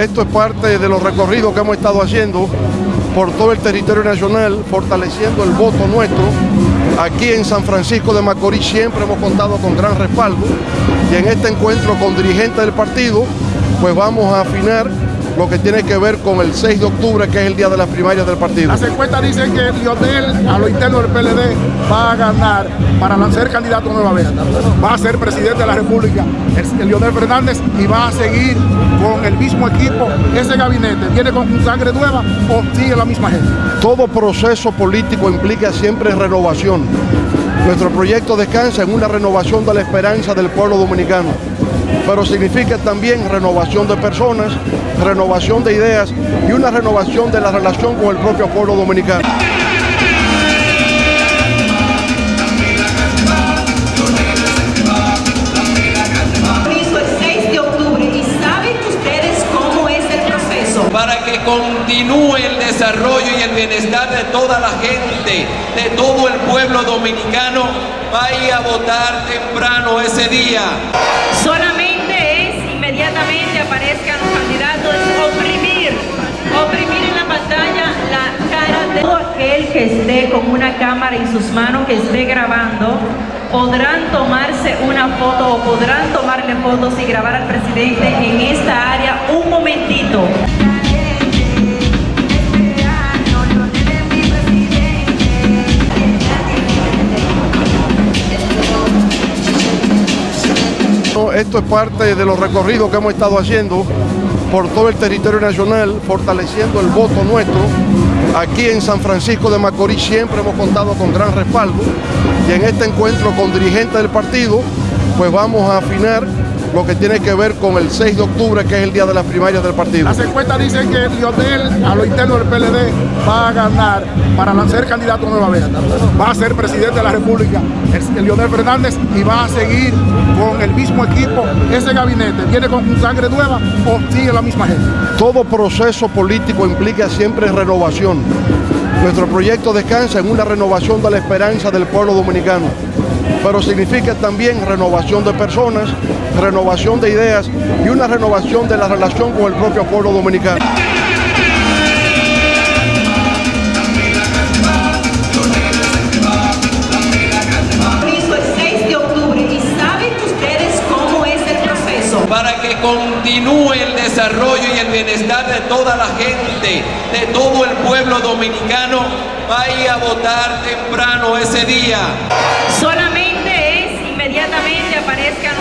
esto es parte de los recorridos que hemos estado haciendo por todo el territorio nacional, fortaleciendo el voto nuestro. Aquí en San Francisco de Macorís siempre hemos contado con gran respaldo y en este encuentro con dirigentes del partido, pues vamos a afinar lo que tiene que ver con el 6 de octubre, que es el día de las primarias del partido. Las encuestas dicen que Lionel, a lo interno del PLD, va a ganar para ser candidato nuevamente. Va a ser presidente de la República, el, Lionel Fernández, y va a seguir con el mismo equipo. Ese gabinete viene con sangre nueva o sigue la misma gente. Todo proceso político implica siempre renovación. Nuestro proyecto descansa en una renovación de la esperanza del pueblo dominicano pero significa también renovación de personas, renovación de ideas y una renovación de la relación con el propio pueblo dominicano. para que continúe el desarrollo y el bienestar de toda la gente, de todo el pueblo dominicano, vaya a votar temprano ese día. Aquel que esté con una cámara en sus manos, que esté grabando, podrán tomarse una foto o podrán tomarle fotos y grabar al presidente en esta área un momentito. Esto es parte de los recorridos que hemos estado haciendo por todo el territorio nacional, fortaleciendo el voto nuestro. Aquí en San Francisco de Macorís siempre hemos contado con gran respaldo. Y en este encuentro con dirigentes del partido, pues vamos a afinar lo que tiene que ver con el 6 de octubre, que es el día de las primarias del partido. Las encuestas dicen que Lionel, a lo interno del PLD, va a ganar para ser candidato nuevamente. Va a ser presidente de la República, el, Lionel Fernández, y va a seguir con el mismo equipo. Ese gabinete viene con sangre nueva o sigue la misma gente. Todo proceso político implica siempre renovación. Nuestro proyecto descansa en una renovación de la esperanza del pueblo dominicano pero significa también renovación de personas, renovación de ideas y una renovación de la relación con el propio pueblo dominicano. desarrollo y el bienestar de toda la gente, de todo el pueblo dominicano, vaya a votar temprano ese día. Solamente es inmediatamente aparezcan